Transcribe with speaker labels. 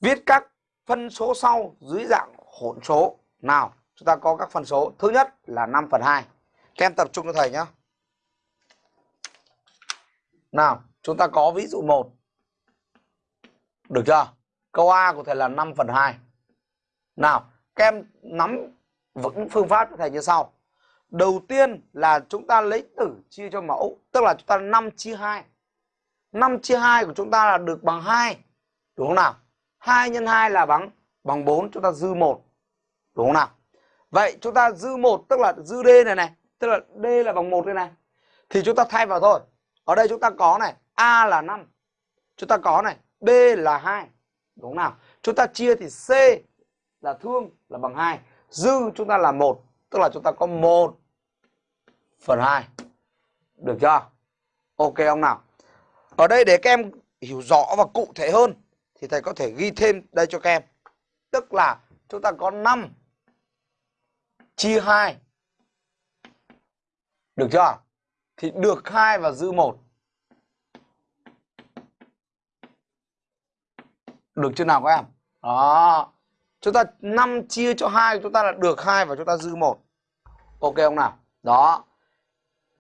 Speaker 1: Viết các phân số sau dưới dạng hỗn số. Nào, chúng ta có các phân số. Thứ nhất là 5 phần 2. Các em tập trung cho thầy nhé. Nào, chúng ta có ví dụ 1. Được chưa? Câu A của thầy là 5 phần 2. Nào, các em nắm vững phương pháp cho thầy như sau. Đầu tiên là chúng ta lấy tử chia cho mẫu, tức là chúng ta 5 chia 2. 5 chia 2 của chúng ta là được bằng 2. Đúng không nào? 2 x 2 là bằng bằng 4, chúng ta dư 1. Đúng không nào? Vậy chúng ta dư 1 tức là dư D này này, tức là D là bằng 1 đây này. Thì chúng ta thay vào thôi. Ở đây chúng ta có này, A là 5. Chúng ta có này, B là 2. Đúng không nào? Chúng ta chia thì C là thương là bằng 2. Dư chúng ta là 1, tức là chúng ta có 1 phần 2. Được chưa? Ok không nào? Ở đây để các em hiểu rõ và cụ thể hơn thì thầy có thể ghi thêm đây cho các em. Tức là chúng ta có 5 chia 2. Được chưa? Thì được 2 và dư 1. Được chưa nào các em? Đó. Chúng ta 5 chia cho 2 chúng ta là được 2 và chúng ta dư 1. Ok không nào? Đó.